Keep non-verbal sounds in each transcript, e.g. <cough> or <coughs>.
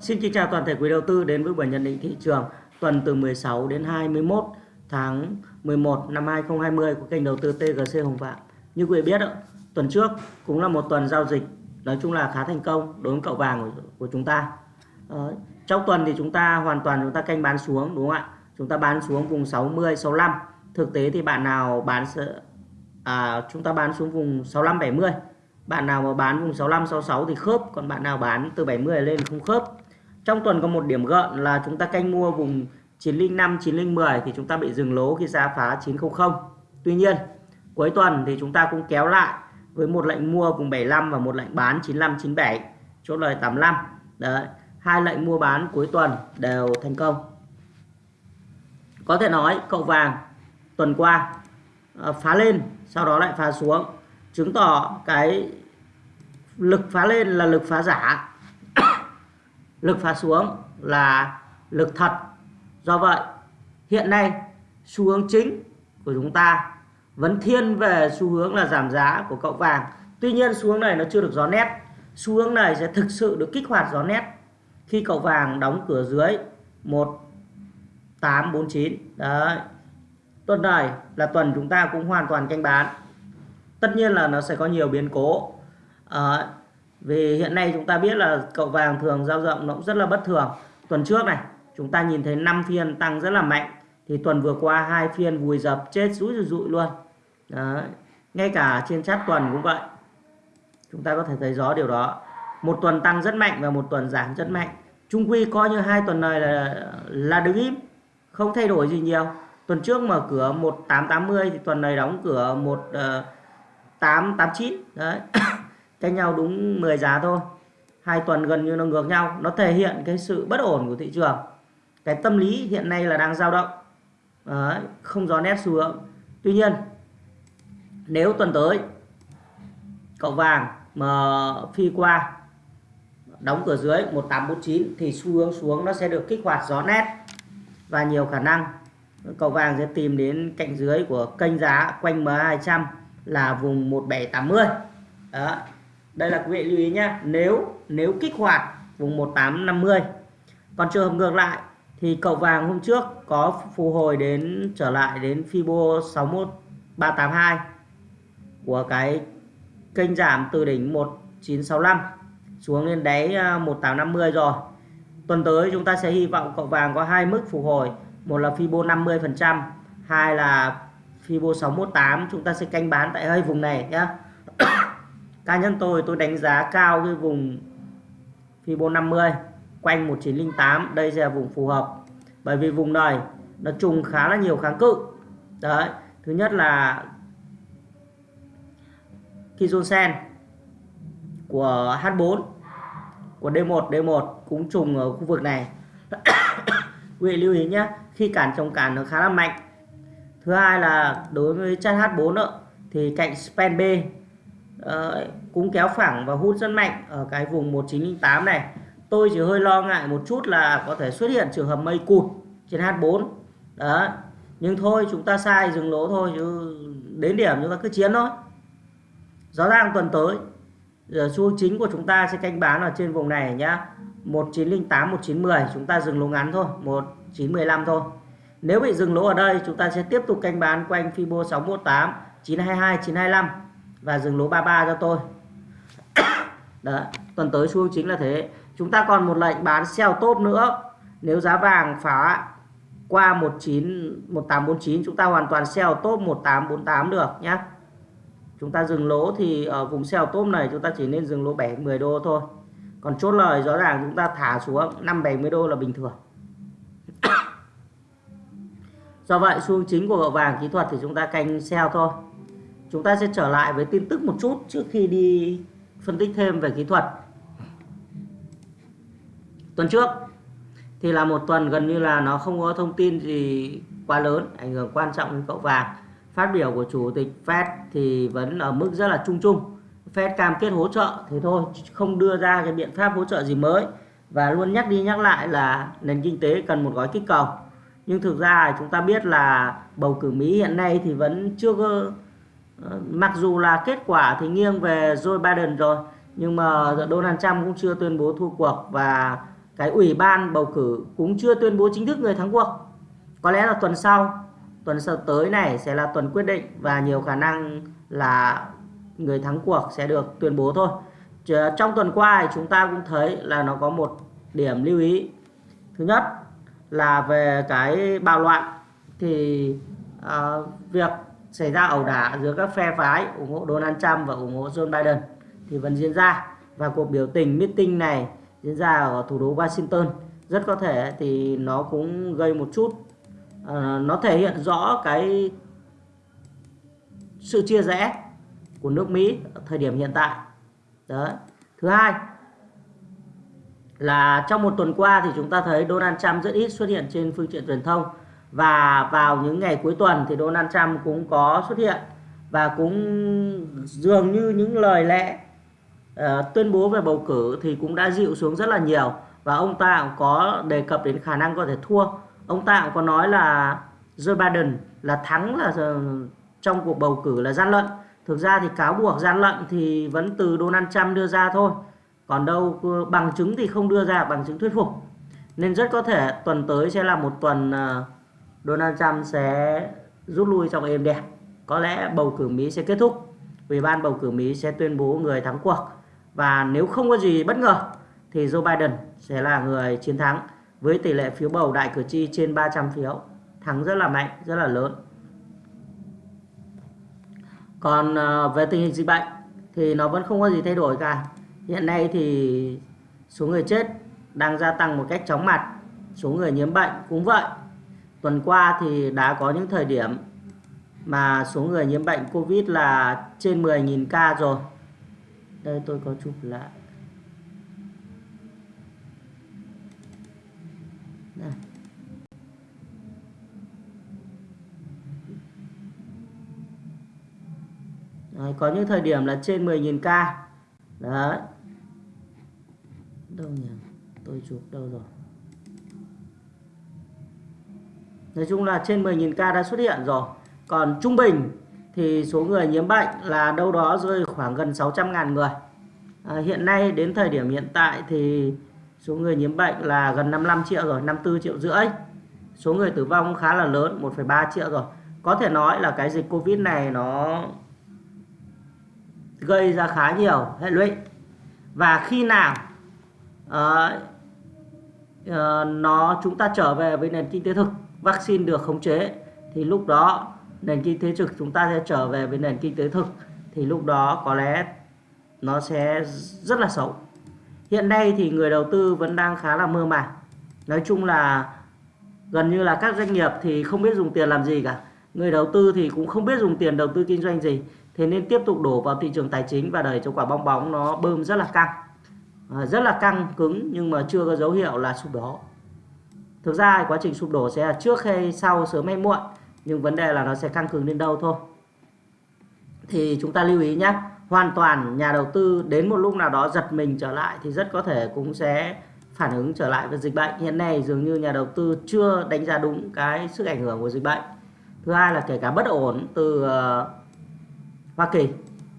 Xin kính chào toàn thể quý đầu tư đến với buổi nhận định thị trường tuần từ 16 đến 21 tháng 11 năm 2020 của kênh đầu tư TGC Hồng Phạm. Như quý vị biết, tuần trước cũng là một tuần giao dịch nói chung là khá thành công đối với cậu vàng của, chúng ta. Trong tuần thì chúng ta hoàn toàn chúng ta canh bán xuống đúng không ạ? Chúng ta bán xuống vùng 60 65. Thực tế thì bạn nào bán à, chúng ta bán xuống vùng 65 70. Bạn nào mà bán vùng 65 66 thì khớp, còn bạn nào bán từ 70 lên không khớp. Trong tuần có một điểm gợn là chúng ta canh mua vùng 905 910 thì chúng ta bị dừng lỗ khi giá phá 900. Tuy nhiên, cuối tuần thì chúng ta cũng kéo lại với một lệnh mua vùng 75 và một lệnh bán 95 97, chốt lời 85. Đấy, hai lệnh mua bán cuối tuần đều thành công. Có thể nói cậu vàng tuần qua ờ, phá lên sau đó lại phá xuống chứng tỏ cái lực phá lên là lực phá giả lực phá xuống là lực thật. Do vậy hiện nay xu hướng chính của chúng ta vẫn thiên về xu hướng là giảm giá của cậu vàng. Tuy nhiên xu hướng này nó chưa được gió nét. Xu hướng này sẽ thực sự được kích hoạt gió nét khi cậu vàng đóng cửa dưới 1849 đấy. Tuần này là tuần chúng ta cũng hoàn toàn canh bán. Tất nhiên là nó sẽ có nhiều biến cố. À, vì hiện nay chúng ta biết là cậu vàng thường giao rộng nó cũng rất là bất thường. Tuần trước này, chúng ta nhìn thấy 5 phiên tăng rất là mạnh. Thì tuần vừa qua, hai phiên vùi dập, chết rũi rụi rụi luôn. Đấy. ngay cả trên chat tuần cũng vậy. Chúng ta có thể thấy rõ điều đó. Một tuần tăng rất mạnh và một tuần giảm rất mạnh. Trung quy coi như hai tuần này là là đứng im, không thay đổi gì nhiều. Tuần trước mở cửa 1880 thì tuần này đóng cửa 1889 ờ, đấy. <coughs> cách nhau đúng 10 giá thôi. Hai tuần gần như nó ngược nhau nó thể hiện cái sự bất ổn của thị trường. Cái tâm lý hiện nay là đang dao động. Đấy, không gió nét xu hướng. Tuy nhiên nếu tuần tới cậu vàng mà phi qua đóng cửa dưới 1849 thì xu hướng xuống nó sẽ được kích hoạt gió nét và nhiều khả năng cậu vàng sẽ tìm đến cạnh dưới của kênh giá quanh M200 là vùng 1780 đó đây là quý vị lưu ý nhé nếu nếu kích hoạt vùng 1850 còn trường hợp ngược lại thì cậu vàng hôm trước có phục hồi đến, trở lại đến Fibo 61382 của cái kênh giảm từ đỉnh 1965 xuống lên đáy à, 1850 rồi. Tuần tới chúng ta sẽ hy vọng cậu vàng có hai mức phục hồi, một là Fibo 50 phần trăm, hai là Fibo 618 chúng ta sẽ canh bán tại hơi vùng này nhé cá nhân tôi tôi đánh giá cao cái vùng Fibo 50 quanh 1908 đây là vùng phù hợp. Bởi vì vùng này nó trùng khá là nhiều kháng cự. Đấy thứ nhất là Kizon của H4 của D1 D1 cũng trùng ở khu vực này. <coughs> Quý vị lưu ý nhé khi cản trồng cản nó khá là mạnh. Thứ hai là đối với chất H4 nữa, thì cạnh span B Ờ, uh, cũng kéo phẳng và hút rất mạnh ở cái vùng 1908 này. Tôi chỉ hơi lo ngại một chút là có thể xuất hiện trường hợp mây cụt trên H4 đó nhưng thôi chúng ta sai dừng lỗ thôi chứ đến điểm chúng ta cứ chiến thôi. Rõ ràng tuần tới giờ xu chính của chúng ta sẽ canh bán ở trên vùng này nhá. 1908 1910 chúng ta dừng lỗ ngắn thôi 1915 thôi. Nếu bị dừng lỗ ở đây chúng ta sẽ tiếp tục canh bán quanh Fibo 618 922 925 và dừng lỗ 33 cho tôi. <coughs> Đó tuần tới xu chính là thế. Chúng ta còn một lệnh bán sell top nữa. Nếu giá vàng phá qua 19 1849 chúng ta hoàn toàn sell top 1848 được nhé chúng ta dừng lỗ thì ở vùng sell top này chúng ta chỉ nên dừng lỗ 7 10 đô thôi. Còn chốt lời rõ ràng chúng ta thả xuống 5 70 đô là bình thường. <coughs> Do vậy xu chính của vàng kỹ thuật thì chúng ta canh sell thôi chúng ta sẽ trở lại với tin tức một chút trước khi đi phân tích thêm về kỹ thuật. Tuần trước thì là một tuần gần như là nó không có thông tin gì quá lớn, ảnh hưởng quan trọng đến cậu vàng. Phát biểu của chủ tịch Fed thì vẫn ở mức rất là chung chung. Fed cam kết hỗ trợ thế thôi, không đưa ra cái biện pháp hỗ trợ gì mới. Và luôn nhắc đi nhắc lại là nền kinh tế cần một gói kích cầu. Nhưng thực ra chúng ta biết là bầu cử Mỹ hiện nay thì vẫn chưa có Ờ, mặc dù là kết quả thì nghiêng về Joe Biden rồi nhưng mà Donald Trump cũng chưa tuyên bố thua cuộc và cái ủy ban bầu cử cũng chưa tuyên bố chính thức người thắng cuộc. Có lẽ là tuần sau tuần sau tới này sẽ là tuần quyết định và nhiều khả năng là người thắng cuộc sẽ được tuyên bố thôi. Trong tuần qua thì chúng ta cũng thấy là nó có một điểm lưu ý. Thứ nhất là về cái bạo loạn thì uh, việc xảy ra ẩu đả giữa các phe phái ủng hộ Donald Trump và ủng hộ Joe Biden thì vẫn diễn ra. Và cuộc biểu tình meeting này diễn ra ở thủ đô Washington. Rất có thể thì nó cũng gây một chút uh, nó thể hiện rõ cái sự chia rẽ của nước Mỹ ở thời điểm hiện tại. Đó thứ hai là trong một tuần qua thì chúng ta thấy Donald Trump rất ít xuất hiện trên phương tiện truyền thông và vào những ngày cuối tuần thì Donald Trump cũng có xuất hiện và cũng dường như những lời lẽ uh, tuyên bố về bầu cử thì cũng đã dịu xuống rất là nhiều. Và ông ta cũng có đề cập đến khả năng có thể thua. Ông ta cũng có nói là Joe Biden là thắng là ờ, trong cuộc bầu cử là gian lận. Thực ra thì cáo buộc gian lận thì vẫn từ Donald Trump đưa ra thôi. Còn đâu bằng chứng thì không đưa ra bằng chứng thuyết phục. Nên rất có thể tuần tới sẽ là một tuần uh, Donald Trump sẽ rút lui trong êm đẹp. Có lẽ bầu cử Mỹ sẽ kết thúc. Ủy ban bầu cử Mỹ sẽ tuyên bố người thắng cuộc. Và nếu không có gì bất ngờ thì Joe Biden sẽ là người chiến thắng với tỷ lệ phiếu bầu đại cử tri trên 300 phiếu. Thắng rất là mạnh, rất là lớn. Còn ờ, về tình hình dịch bệnh thì nó vẫn không có gì thay đổi cả. Hiện nay thì số người chết đang gia tăng một cách chóng mặt. Số người nhiễm bệnh cũng vậy tuần qua thì đã có những thời điểm mà số người nhiễm bệnh Covid là trên 10.000 ca rồi. Đây tôi có chụp lại. Đây. Đấy, có những thời điểm là trên 10.000 ca. Đấy. Đâu nhỉ? Tôi chụp đâu rồi? Nói chung là trên 10.000 ca đã xuất hiện rồi. Còn trung bình thì số người nhiễm bệnh là đâu đó rơi khoảng gần 600.000 người. À, hiện nay đến thời điểm hiện tại thì số người nhiễm bệnh là gần 55 triệu rồi, 54 triệu rưỡi. Số người tử vong khá là lớn, 1,3 triệu rồi. Có thể nói là cái dịch Covid này nó gây ra khá nhiều hệ lụy. Và khi nào uh, uh, nó chúng ta trở về với nền kinh tế thực vaccine được khống chế thì lúc đó nền kinh tế thực chúng ta sẽ trở về với nền kinh tế thực thì lúc đó có lẽ nó sẽ rất là xấu. Hiện nay thì người đầu tư vẫn đang khá là mơ màng. Nói chung là gần như là các doanh nghiệp thì không biết dùng tiền làm gì cả. Người đầu tư thì cũng không biết dùng tiền đầu tư kinh doanh gì. Thế nên tiếp tục đổ vào thị trường tài chính và đẩy cho quả bong bóng nó bơm rất là căng. À, rất là căng cứng nhưng mà chưa có dấu hiệu là sụp đổ. Thực ra quá trình sụp đổ sẽ là trước hay sau sớm hay muộn nhưng vấn đề là nó sẽ căng cứng đến đâu thôi. Thì chúng ta lưu ý nhé, hoàn toàn nhà đầu tư đến một lúc nào đó giật mình trở lại thì rất có thể cũng sẽ phản ứng trở lại với dịch bệnh. Hiện nay dường như nhà đầu tư chưa đánh giá đúng cái sức ảnh hưởng của dịch bệnh. Thứ hai là kể cả bất ổn từ ờ, Hoa Kỳ.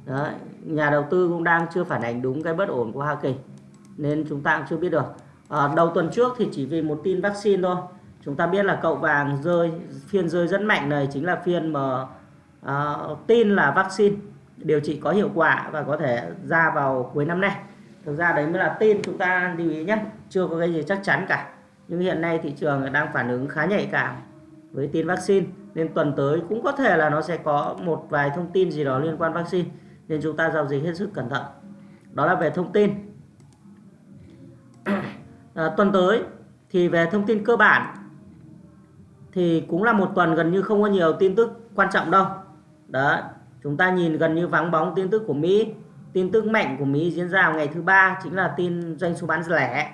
Đấy, nhà đầu tư cũng đang chưa phản ánh đúng cái bất ổn của Hoa Kỳ. Nên chúng ta cũng chưa biết được à, đầu tuần trước thì chỉ vì một tin vaccine thôi. Chúng ta biết là cậu vàng rơi phiên rơi rất mạnh này chính là phiên mà à, tin là vaccine điều trị có hiệu quả và có thể ra vào cuối năm nay. Thực ra đấy mới là tin chúng ta lưu ý nhé. Chưa có cái gì chắc chắn cả. Nhưng hiện nay thị trường đang phản ứng khá nhạy cảm với tin vaccine. Nên tuần tới cũng có thể là nó sẽ có một vài thông tin gì đó liên quan vaccine. Nên chúng ta giao dịch hết sức cẩn thận. Đó là về thông tin à, tuần tới thì về thông tin cơ bản thì cũng là một tuần gần như không có nhiều tin tức quan trọng đâu. Đó chúng ta nhìn gần như vắng bóng tin tức của Mỹ tin tức mạnh của Mỹ diễn ra vào ngày thứ ba chính là tin doanh số bán lẻ.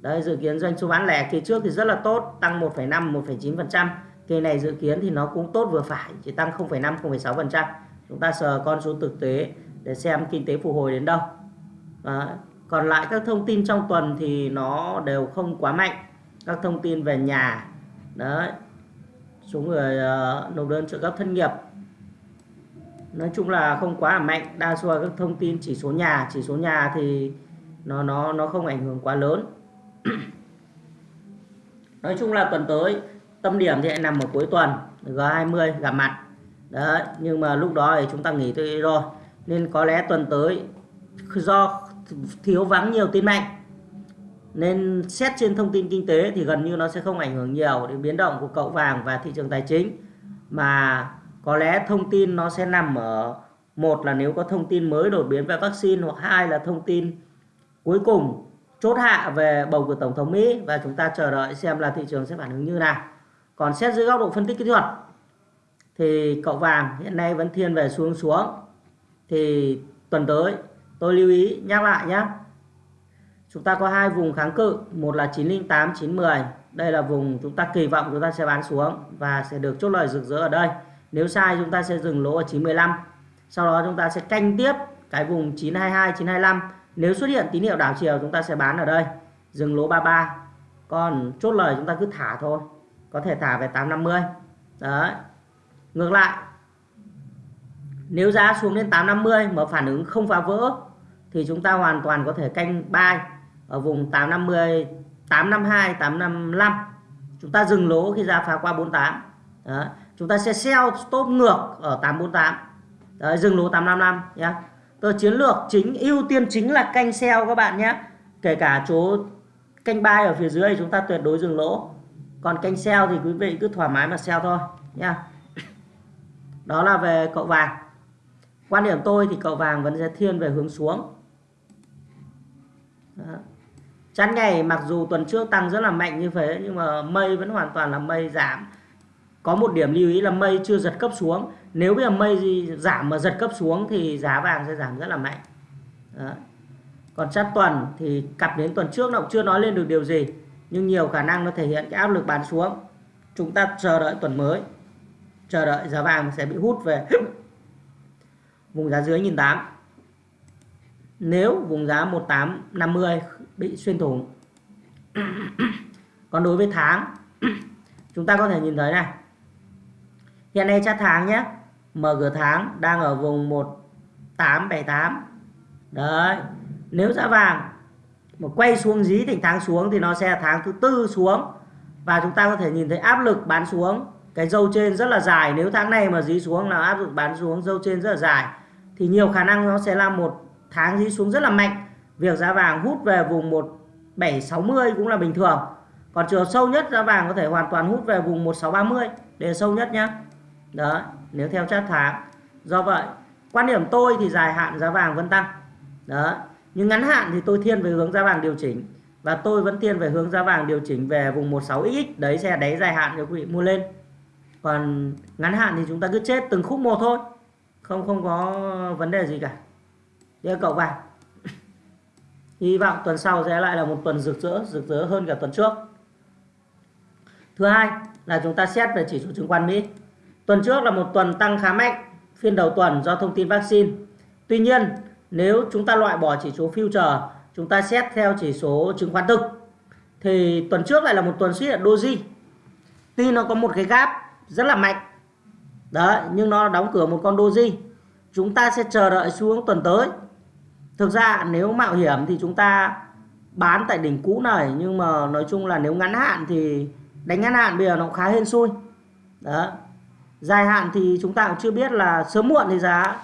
Đấy dự kiến doanh số bán lẻ kỳ trước thì rất là tốt tăng 1,5 1,9 kỳ này dự kiến thì nó cũng tốt vừa phải chỉ tăng 0,5 0,6 chúng ta sờ con số thực tế để xem kinh tế phục hồi đến đâu. Đó còn lại các thông tin trong tuần thì nó đều không quá mạnh. Các thông tin về nhà đấy số người uh, ờ, nộp đơn trợ cấp thân nghiệp. Nói chung là không quá là mạnh đa số là các thông tin chỉ số nhà chỉ số nhà thì nó nó nó không ảnh hưởng quá lớn. <clears throat> Nói chung là tuần tới tâm điểm thì lại nằm ở cuối tuần G20 gặp mặt. Đấy nhưng mà lúc đó thì chúng ta nghỉ thôi rồi. Nên có lẽ tuần tới do thiếu vắng nhiều tin mạnh nên xét trên thông tin kinh tế thì gần như nó sẽ không ảnh hưởng nhiều đến biến động của cậu vàng và thị trường tài chính mà có lẽ thông tin nó sẽ nằm ở, một là nếu có thông tin mới đột biến về vaccine hoặc hai là thông tin cuối cùng chốt hạ về bầu cử tổng thống Mỹ và chúng ta chờ đợi xem là thị trường sẽ phản ứng như nào. Còn xét dưới góc độ phân tích kỹ thuật thì cậu vàng hiện nay vẫn thiên về xuống xuống. Thì tuần tới tôi lưu ý nhắc lại nhé. Chúng ta có hai vùng kháng cự, một là 908 910. Đây là vùng chúng ta kỳ vọng chúng ta sẽ bán xuống và sẽ được chốt lời rực rỡ ở đây. Nếu sai chúng ta sẽ dừng lỗ ở 915. Sau đó chúng ta sẽ canh tiếp cái vùng 922 925 nếu xuất hiện tín hiệu đảo chiều chúng ta sẽ bán ở đây dừng lỗ 33 còn chốt lời chúng ta cứ thả thôi có thể thả về 850 đấy ngược lại nếu giá xuống đến 850 mà phản ứng không phá vỡ thì chúng ta hoàn toàn có thể canh buy ở vùng 850 852 855 chúng ta dừng lỗ khi giá phá qua 48 đó. chúng ta sẽ sell stop ngược ở 848 Đấy, dừng lỗ 855 nhé Tờ chiến lược chính ưu tiên chính là canh sell các bạn nhé. Kể cả chỗ canh buy ở phía dưới chúng ta tuyệt đối dừng lỗ. Còn canh sell thì quý vị cứ thoải mái mà sell thôi nha. Đó là về cậu vàng. Quan điểm tôi thì cậu vàng vẫn sẽ thiên về hướng xuống. Đó. Chắn ngày mặc dù tuần trước tăng rất là mạnh như thế, nhưng mà mây vẫn hoàn toàn là mây giảm. Có một điểm lưu ý là mây chưa giật cấp xuống nếu bây giờ mây giảm mà giật cấp xuống thì giá vàng sẽ giảm rất là mạnh Đó. còn chart tuần thì cặp đến tuần trước nó cũng chưa nói lên được điều gì, nhưng nhiều khả năng nó thể hiện cái áp lực bán xuống chúng ta chờ đợi tuần mới chờ đợi giá vàng sẽ bị hút về <laughs> vùng giá dưới nhìn tám nếu vùng giá 1850 bị xuyên thủng, còn đối với tháng, chúng ta có thể nhìn thấy này. Hiện nay chart tháng nhé, mở cửa tháng đang ở vùng 1878 đấy, nếu giá vàng mà quay xuống dí thành tháng xuống thì nó sẽ tháng thứ tư xuống. Và chúng ta có thể nhìn thấy áp lực bán xuống. Cái dâu trên rất là dài, nếu tháng này mà dí xuống là áp lực bán xuống, dâu trên rất là dài. Thì nhiều khả năng nó sẽ là một tháng đi xuống rất là mạnh. Việc giá vàng hút về vùng 1760 cũng là bình thường. Còn trường sâu nhất, giá vàng có thể hoàn toàn hút về vùng 1630 để sâu nhất nhé đó nếu theo chart tháng. Do vậy, quan điểm tôi thì dài hạn giá vàng vẫn tăng. Đó nhưng ngắn hạn thì tôi thiên về hướng giá vàng điều chỉnh. Và tôi vẫn thiên về hướng giá vàng điều chỉnh về vùng 16x đấy sẽ đáy dài hạn cho quý vị mua lên. Còn ngắn hạn thì chúng ta cứ chết từng khúc một thôi. Không không có vấn đề gì cả giờ cậu vàng <laughs> hy vọng tuần sau sẽ lại là một tuần rực rỡ rực rỡ hơn cả tuần trước thứ hai là chúng ta xét về chỉ số chứng khoán Mỹ Tuần trước là một tuần tăng khá mạnh phiên đầu tuần do thông tin vaccine. Tuy nhiên, nếu chúng ta loại bỏ chỉ số future, chúng ta xét theo chỉ số chứng khoán thực thì tuần trước lại là một tuần xuất hiện doji. Tuy nó có một cái gap rất là mạnh. Đấy, nhưng nó đóng cửa một con doji. Chúng ta sẽ chờ đợi xuống tuần tới. Thực ra nếu mạo hiểm thì chúng ta bán tại đỉnh cũ này nhưng mà nói chung là nếu ngắn hạn thì đánh ngắn hạn bây giờ nó khá hên xui. Đó, dài hạn thì chúng ta cũng chưa biết là sớm muộn thì giá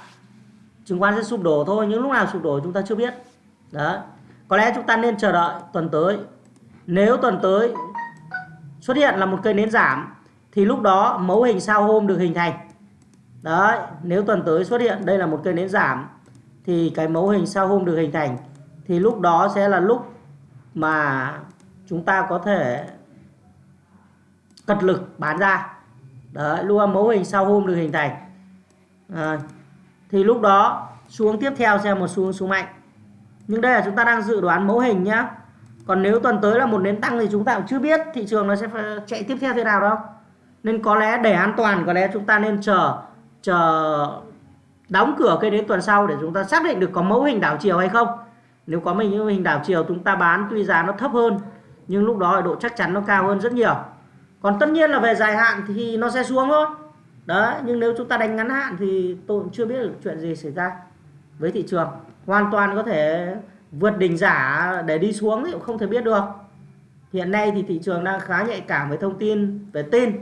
chứng khoán sẽ sụp đổ thôi nhưng lúc nào sụp đổ chúng ta chưa biết. Đó. Có lẽ chúng ta nên chờ đợi tuần tới. Nếu tuần tới xuất hiện là một cây nến giảm thì lúc đó mẫu hình sao hôm được hình thành. Đấy nếu tuần tới xuất hiện đây là một cây nến giảm thì cái mẫu hình sao hôm được hình thành thì lúc đó sẽ là lúc mà chúng ta có thể cật lực bán ra. Đấy, luôn mẫu hình sao hôm được hình thành à, ờ, thì lúc đó xuống tiếp theo sẽ một xuống xuống mạnh. Nhưng đây là chúng ta đang dự đoán mẫu hình nhá. Còn nếu tuần tới là một nến tăng thì chúng ta cũng chưa biết thị trường nó sẽ chạy tiếp theo thế nào đâu. Nên có lẽ để an toàn có lẽ chúng ta nên chờ chờ đóng cửa cây đến tuần sau để chúng ta xác định được có mẫu hình đảo chiều hay không. Nếu có mình những hình đảo chiều, chúng ta bán, tuy giá nó thấp hơn, nhưng lúc đó độ chắc chắn nó cao hơn rất nhiều. Còn tất nhiên là về dài hạn thì nó sẽ xuống thôi. Đấy, nhưng nếu chúng ta đánh ngắn hạn thì tôi cũng chưa biết được chuyện gì xảy ra với thị trường. Hoàn toàn có thể vượt đỉnh giả để đi xuống thì cũng không thể biết được. Hiện nay thì thị trường đang khá nhạy cảm với thông tin, về tin.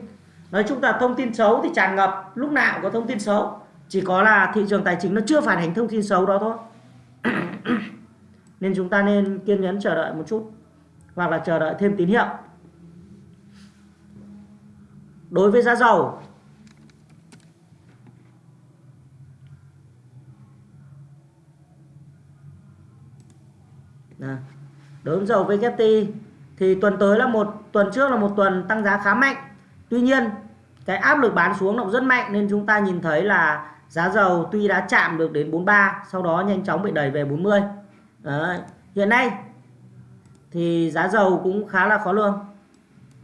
Nói chung là thông tin xấu thì tràn ngập, lúc nào cũng có thông tin xấu chỉ có là thị trường tài chính nó chưa phản ánh thông tin xấu đó thôi. <clears throat> Nên chúng ta nên kiên nhẫn chờ đợi một chút, hoặc là chờ đợi thêm tín hiệu. Đối với giá dầu đối với dầu VGT thì tuần tới là một, tuần trước là một tuần tăng giá khá mạnh. Tuy nhiên, cái áp lực bán xuống động rất mạnh, nên chúng ta nhìn thấy là giá dầu tuy đã chạm được đến 43 sau đó nhanh chóng bị đẩy về 40 Đấy. hiện nay thì giá dầu cũng khá là khó lường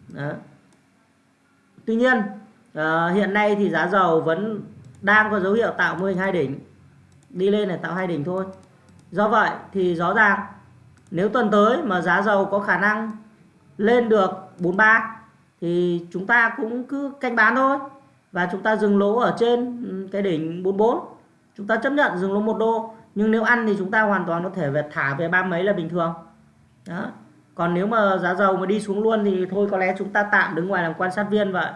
Đấy. tuy nhiên uh, hiện nay thì giá dầu vẫn đang có dấu hiệu tạo mô hình hai đỉnh đi lên để tạo hai đỉnh thôi do vậy thì rõ ràng nếu tuần tới mà giá dầu có khả năng lên được 43 thì chúng ta cũng cứ canh bán thôi và chúng ta dừng lỗ ở trên ừ, cái đỉnh 44 chúng ta chấp nhận dừng lỗ một đô. Nhưng nếu ăn thì chúng ta hoàn toàn có thể về thả về ba mấy là bình thường. Đó. Còn nếu mà giá dầu mà đi xuống luôn thì thôi, có lẽ chúng ta tạm đứng ngoài làm quan sát viên vậy.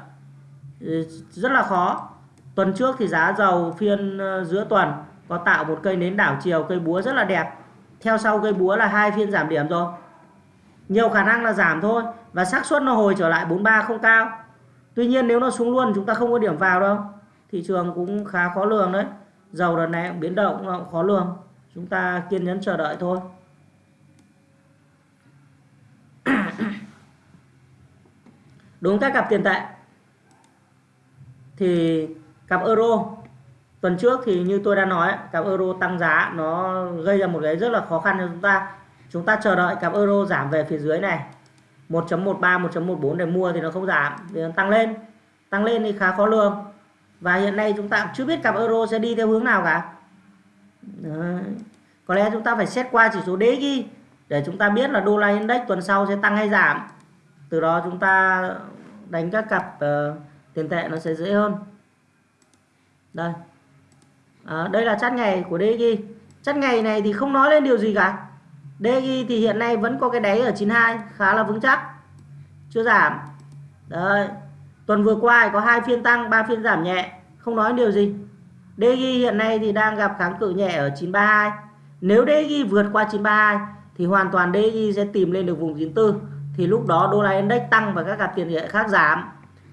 Ừ, rất là khó. Tuần trước thì giá dầu phiên ờ, giữa tuần có tạo một cây nến đảo chiều, cây búa rất là đẹp. Theo sau cây búa là hai phiên giảm điểm rồi. Nhiều khả năng là giảm thôi. Và xác suất nó hồi trở lại 43 không cao tuy nhiên nếu nó xuống luôn, chúng ta không có điểm vào đâu. Thị trường cũng khá khó lường đấy. Dầu đợt này biến động nó cũng khó lường. Chúng ta kiên nhẫn chờ đợi thôi. <coughs> Đúng các cặp tiền tệ. Thì cặp euro, tuần trước thì như tôi đã nói cặp euro tăng giá nó gây ra một cái rất là khó khăn cho chúng ta. Chúng ta chờ đợi cặp euro giảm về phía dưới này. 1.13 1.14 để mua thì nó không giảm vì nó tăng lên. Tăng lên thì khá khó lường. Và hiện nay chúng ta chưa biết cặp euro sẽ đi theo hướng nào cả. Đấy. có lẽ chúng ta phải xét qua chỉ số DXY để chúng ta biết là đô la index tuần sau sẽ tăng hay giảm. Từ đó chúng ta đánh các cặp uh, tiền tệ nó sẽ dễ hơn. Đây. À, đây là chát ngày của DXY chát ngày này thì không nói lên điều gì cả. DG thì hiện nay vẫn có cái đáy ở 92 khá là vững chắc. Chưa giảm. Đấy. Tuần vừa qua có hai phiên tăng, ba phiên giảm nhẹ. Không nói điều gì. DG hiện nay thì đang gặp kháng cự nhẹ ở 932 nếu DG vượt qua 932 thì hoàn toàn DG sẽ tìm lên được vùng 94 thì lúc đó đô la index tăng và các cặp tiền tệ khác giảm.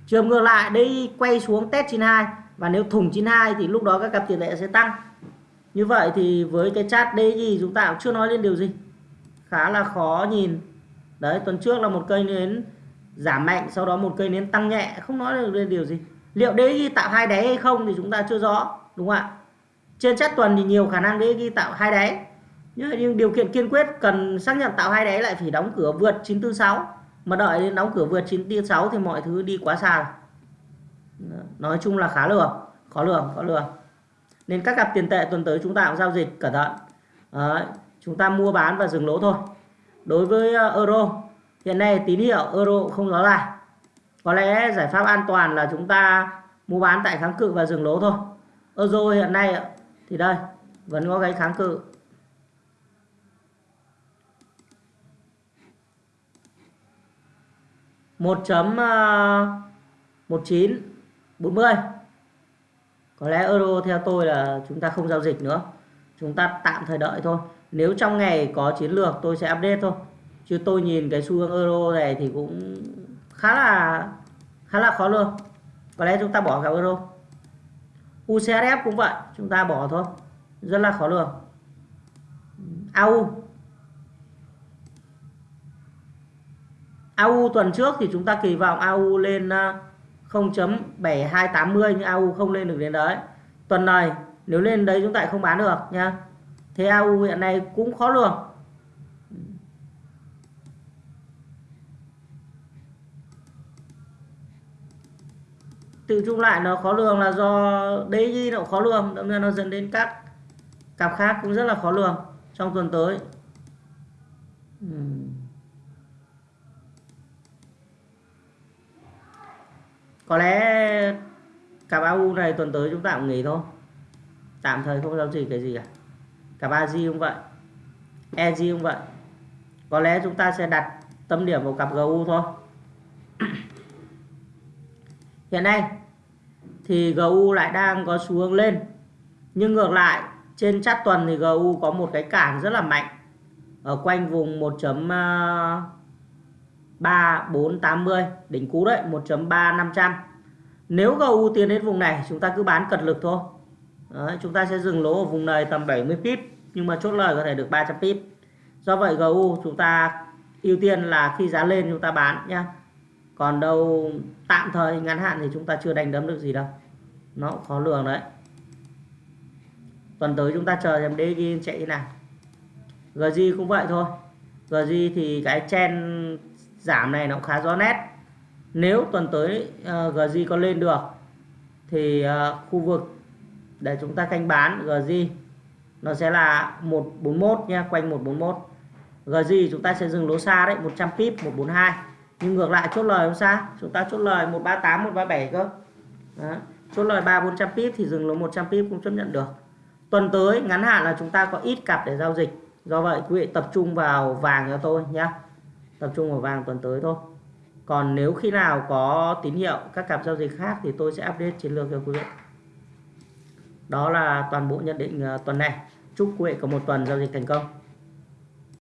Trường ngược lại DG quay xuống test 92 và nếu thủng 92 thì lúc đó các cặp tiền tệ sẽ tăng. Như vậy thì với cái chart DG chúng ta cũng chưa nói lên điều gì khá là khó nhìn. Đấy tuần trước là một cây nến giảm mạnh sau đó một cây nến tăng nhẹ. Không nói được điều gì. Liệu DXY tạo hai đáy hay không thì chúng ta chưa rõ đúng không ạ? Trên chất tuần thì nhiều khả năng DXY tạo hai đáy. Nhưng điều kiện kiên quyết cần xác nhận tạo hai đáy lại phải đóng cửa vượt 946 mà đợi đến đóng cửa vượt 946 thì mọi thứ đi quá xa nói chung là khá lường khó lường khó lường nên các cặp tiền tệ tuần tới chúng ta cũng giao dịch cẩn thận. Đấy, chúng ta mua bán và dừng lỗ thôi. Đối với ờ, euro, hiện nay tín hiệu euro không rõ ràng có lẽ giải pháp an toàn là chúng ta mua bán tại kháng cự và dừng lỗ thôi. Euro hiện nay thì đây, vẫn có cái kháng cự. Một chấm ờ, một chín, bốn mươi. Có lẽ euro theo tôi là chúng ta không giao dịch nữa. Chúng ta tạm thời đợi thôi nếu trong ngày có chiến lược, tôi sẽ update thôi. Chứ tôi nhìn cái xu hướng euro này thì cũng khá là khá là khó luôn. có lẽ chúng ta bỏ cả euro. UCSF cũng vậy, chúng ta bỏ thôi. Rất là khó lường. AU AU tuần trước thì chúng ta kỳ vọng AU lên à, 0.7280 nhưng AU không lên được đến đấy. Tuần này, nếu lên đấy chúng ta không bán được nha thế AU hiện nay cũng khó lường. Tự chung lại nó khó lường là do DXY nó khó lường đâm ra nó dẫn đến các cặp khác cũng rất là khó lường trong tuần tới. Có lẽ cặp AU này tuần tới chúng ta cũng nghỉ thôi. Tạm thời không giao dịch cái gì cả cả ba g cũng vậy EG cũng vậy. Có lẽ chúng ta sẽ đặt tâm điểm vào cặp GU thôi. <clears throat> Hiện nay thì GU lại đang có xu hướng lên, nhưng ngược lại, trên chát tuần thì GU có một cái cản rất là mạnh ở quanh vùng 1.3480 à, đỉnh cú đấy 1.3500 nếu GU tiến đến vùng này, chúng ta cứ bán cật lực thôi đấy, chúng ta sẽ dừng lỗ ở vùng này tầm 70 pip nhưng mà chốt lời có thể được 300 pip. Do vậy GU chúng ta ưu tiên là khi giá lên chúng ta bán nhá. Còn đâu tạm thời ngắn hạn thì chúng ta chưa đánh đấm được gì đâu. Nó khó lường đấy. Tuần tới chúng ta chờ xem DG chạy thế nào. GG cũng vậy thôi. GG thì cái chen giảm này nó cũng khá rõ nét. Nếu tuần tới ờ, uh, GG có lên được thì uh, khu vực để chúng ta canh bán GG nó sẽ là 141 nha, quanh 141 GG chúng ta sẽ dừng lỗ xa đấy 100 pip 142 nhưng ngược lại, chốt lời không sao chúng ta chốt lời 138 137 cơ. Đó. chốt lời 3 400 pip thì dừng lỗ 100 pip cũng chấp nhận được. Tuần tới, ngắn hạn là chúng ta có ít cặp để giao dịch. Do vậy, quý vị tập trung vào vàng cho tôi nhé tập trung vào vàng tuần tới thôi. Còn nếu khi nào có tín hiệu các cặp giao dịch khác thì tôi sẽ update chiến lược cho quý vị đó là toàn bộ nhận định ờ, tuần này. Chúc quý vị có một tuần giao dịch thành công.